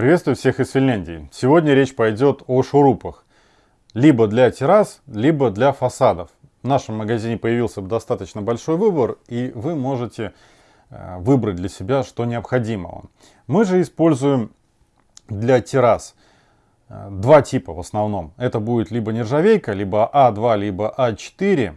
Приветствую всех из Финляндии. Сегодня речь пойдет о шурупах. Либо для террас, либо для фасадов. В нашем магазине появился достаточно большой выбор, и вы можете э, выбрать для себя, что необходимо вам. Мы же используем для террас э, два типа в основном. Это будет либо нержавейка, либо А2, либо А4.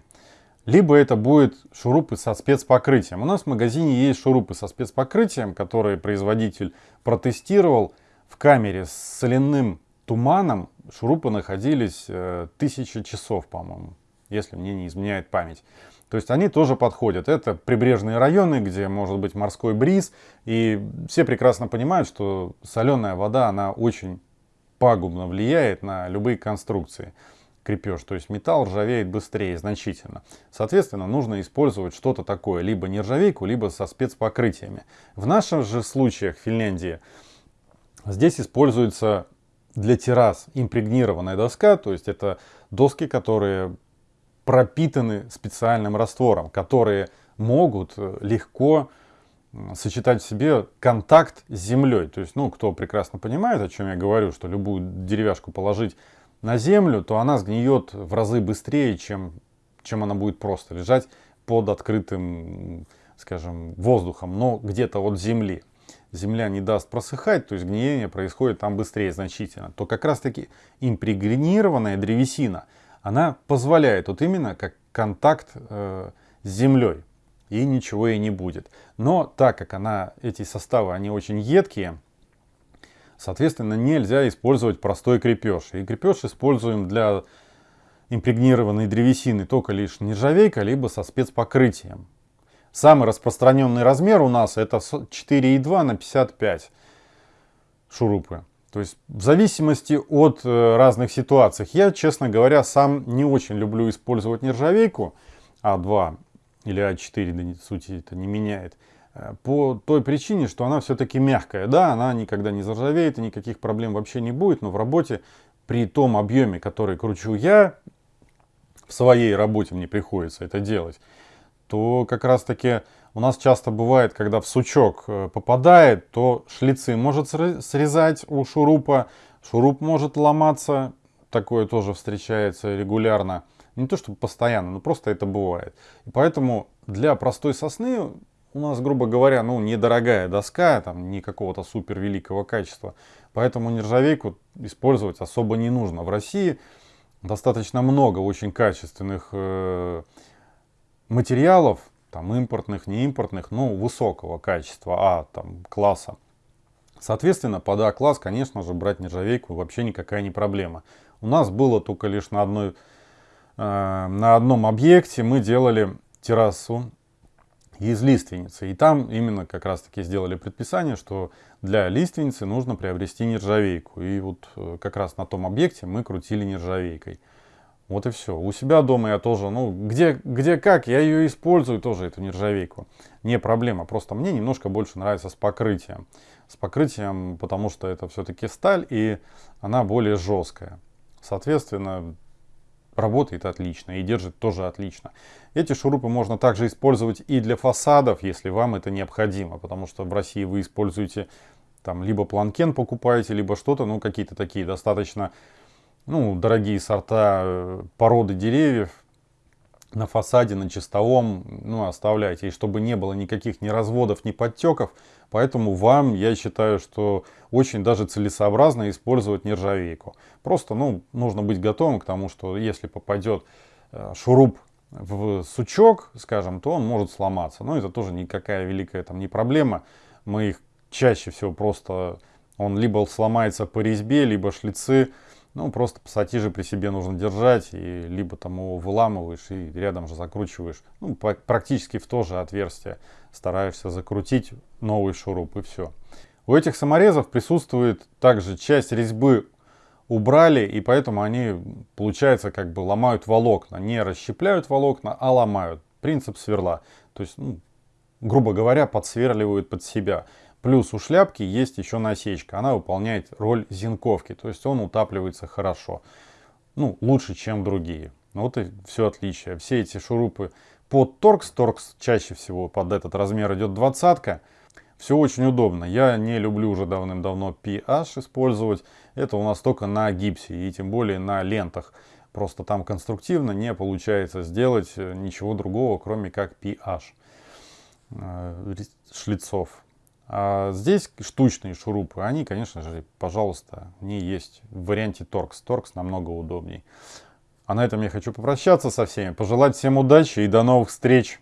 Либо это будет шурупы со спецпокрытием. У нас в магазине есть шурупы со спецпокрытием, которые производитель протестировал в камере с соляным туманом шурупы находились э, тысячи часов, по-моему, если мне не изменяет память. То есть они тоже подходят. Это прибрежные районы, где может быть морской бриз. И все прекрасно понимают, что соленая вода, она очень пагубно влияет на любые конструкции. Крепеж, то есть металл ржавеет быстрее значительно. Соответственно, нужно использовать что-то такое, либо нержавейку, либо со спецпокрытиями. В нашем же случаях в Финляндии Здесь используется для террас импрегнированная доска, то есть это доски, которые пропитаны специальным раствором, которые могут э, легко сочетать в себе контакт с землей. То есть, ну, кто прекрасно понимает, о чем я говорю, что любую деревяшку положить на землю, то она сгниет в разы быстрее, чем, чем она будет просто лежать под открытым, скажем, воздухом, но где-то от земли земля не даст просыхать, то есть гниение происходит там быстрее значительно, то как раз таки импрегнированная древесина, она позволяет вот именно как контакт э, с землей и ничего и не будет. Но так как она, эти составы, они очень едкие, соответственно нельзя использовать простой крепеж. И крепеж используем для импрегнированной древесины только лишь нержавейка, либо со спецпокрытием. Самый распространенный размер у нас это 4,2 на 55 шурупы. То есть в зависимости от э, разных ситуаций. Я, честно говоря, сам не очень люблю использовать нержавейку А2 или А4, да сути это не меняет. Э, по той причине, что она все-таки мягкая. Да, она никогда не заржавеет и никаких проблем вообще не будет. Но в работе при том объеме, который кручу я, в своей работе мне приходится это делать то как раз таки у нас часто бывает, когда в сучок э, попадает, то шлицы может срезать у шурупа, шуруп может ломаться, такое тоже встречается регулярно. Не то чтобы постоянно, но просто это бывает. И поэтому для простой сосны у нас, грубо говоря, ну, недорогая доска, там, не какого-то супер великого качества. Поэтому нержавейку использовать особо не нужно. В России достаточно много очень качественных э, материалов, там импортных, не импортных, но высокого качества, А там класса. Соответственно, под А-класс, конечно же, брать нержавейку вообще никакая не проблема. У нас было только лишь на, одной, э, на одном объекте мы делали террасу из лиственницы. И там именно как раз таки сделали предписание, что для лиственницы нужно приобрести нержавейку. И вот э, как раз на том объекте мы крутили нержавейкой. Вот и все. У себя дома я тоже, ну, где, где как, я ее использую тоже, эту нержавейку. Не проблема, просто мне немножко больше нравится с покрытием. С покрытием, потому что это все-таки сталь, и она более жесткая. Соответственно, работает отлично и держит тоже отлично. Эти шурупы можно также использовать и для фасадов, если вам это необходимо, потому что в России вы используете там либо планкен покупаете, либо что-то, ну какие-то такие достаточно ну, дорогие сорта э, породы деревьев на фасаде, на чистовом, ну, оставляйте. И чтобы не было никаких ни разводов, ни подтеков. Поэтому вам, я считаю, что очень даже целесообразно использовать нержавейку. Просто, ну, нужно быть готовым к тому, что если попадет э, шуруп в сучок, скажем, то он может сломаться. Но это тоже никакая великая там не проблема. Мы их чаще всего просто, он либо сломается по резьбе, либо шлицы ну, просто пассатижи при себе нужно держать, и либо там его выламываешь и рядом же закручиваешь. Ну, практически в то же отверстие стараешься закрутить новый шуруп и все. У этих саморезов присутствует также часть резьбы убрали, и поэтому они, получается, как бы ломают волокна. Не расщепляют волокна, а ломают. Принцип сверла. То есть, ну, грубо говоря, подсверливают под себя. Плюс у шляпки есть еще насечка. Она выполняет роль зенковки. То есть он утапливается хорошо. Ну, лучше, чем другие. Вот и все отличие. Все эти шурупы под торкс. Торкс чаще всего под этот размер идет двадцатка. Все очень удобно. Я не люблю уже давным-давно PH использовать. Это у нас только на гипсе и тем более на лентах. Просто там конструктивно не получается сделать э, ничего другого, кроме как PH э, шлицов. А здесь штучные шурупы, они, конечно же, пожалуйста, не есть в варианте Torx. Torx намного удобней. А на этом я хочу попрощаться со всеми, пожелать всем удачи и до новых встреч!